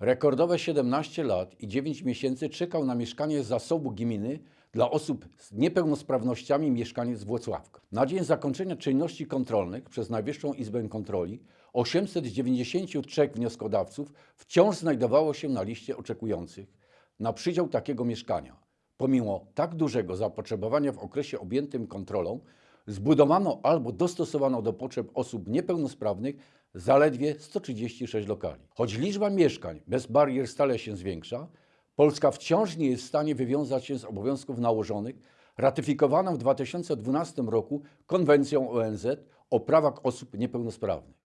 Rekordowe 17 lat i 9 miesięcy czekał na mieszkanie z zasobu gminy dla osób z niepełnosprawnościami mieszkaniec Włocławka. Na dzień zakończenia czynności kontrolnych przez Najwyższą Izbę Kontroli 893 wnioskodawców wciąż znajdowało się na liście oczekujących na przydział takiego mieszkania. Pomimo tak dużego zapotrzebowania w okresie objętym kontrolą, zbudowano albo dostosowano do potrzeb osób niepełnosprawnych zaledwie 136 lokali. Choć liczba mieszkań bez barier stale się zwiększa, Polska wciąż nie jest w stanie wywiązać się z obowiązków nałożonych ratyfikowaną w 2012 roku konwencją ONZ o prawach osób niepełnosprawnych.